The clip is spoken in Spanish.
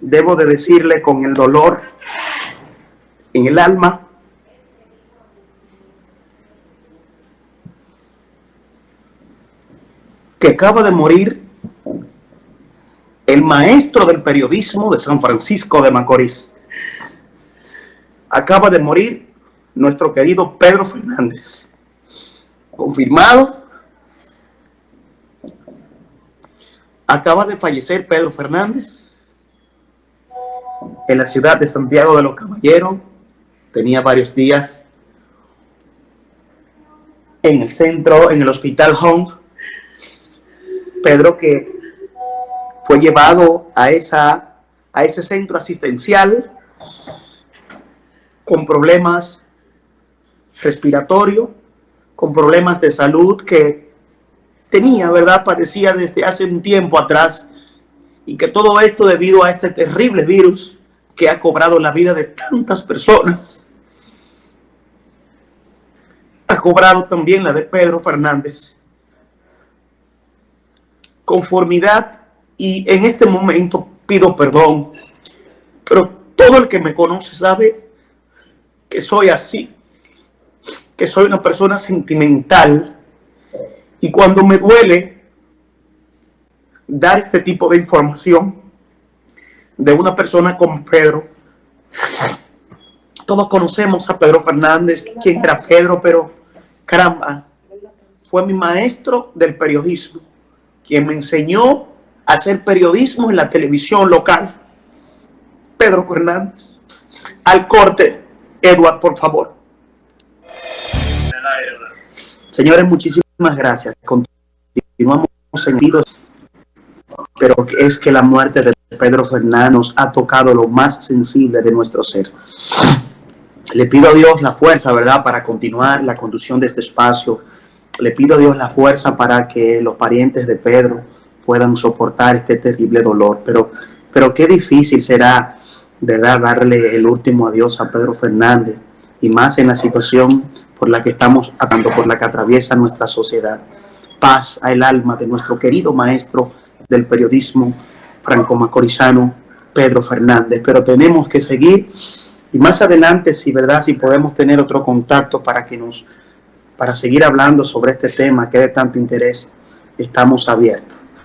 debo de decirle con el dolor en el alma que acaba de morir el maestro del periodismo de San Francisco de Macorís. Acaba de morir nuestro querido Pedro Fernández. Confirmado. Acaba de fallecer Pedro Fernández en la ciudad de Santiago de los Caballeros. Tenía varios días en el centro, en el hospital Home. Pedro que fue llevado a, esa, a ese centro asistencial con problemas respiratorios, con problemas de salud que tenía, ¿verdad? Parecía desde hace un tiempo atrás y que todo esto debido a este terrible virus que ha cobrado la vida de tantas personas. Ha cobrado también la de Pedro Fernández. Conformidad y en este momento pido perdón, pero todo el que me conoce sabe que soy así, que soy una persona sentimental y cuando me duele dar este tipo de información de una persona como Pedro, todos conocemos a Pedro Fernández, quién era Pedro, pero caramba, fue mi maestro del periodismo, quien me enseñó hacer periodismo en la televisión local. Pedro Fernández. Al corte, Edward, por favor. Señores, muchísimas gracias. Continuamos seguidos, pero es que la muerte de Pedro Fernández ha tocado lo más sensible de nuestro ser. Le pido a Dios la fuerza, ¿verdad?, para continuar la conducción de este espacio. Le pido a Dios la fuerza para que los parientes de Pedro, puedan soportar este terrible dolor. Pero, pero qué difícil será, ¿verdad?, darle el último adiós a Pedro Fernández y más en la situación por la que estamos atando, por la que atraviesa nuestra sociedad. Paz al alma de nuestro querido maestro del periodismo franco-macorizano, Pedro Fernández. Pero tenemos que seguir y más adelante, si verdad, si podemos tener otro contacto para que nos, para seguir hablando sobre este tema que de tanto interés, estamos abiertos.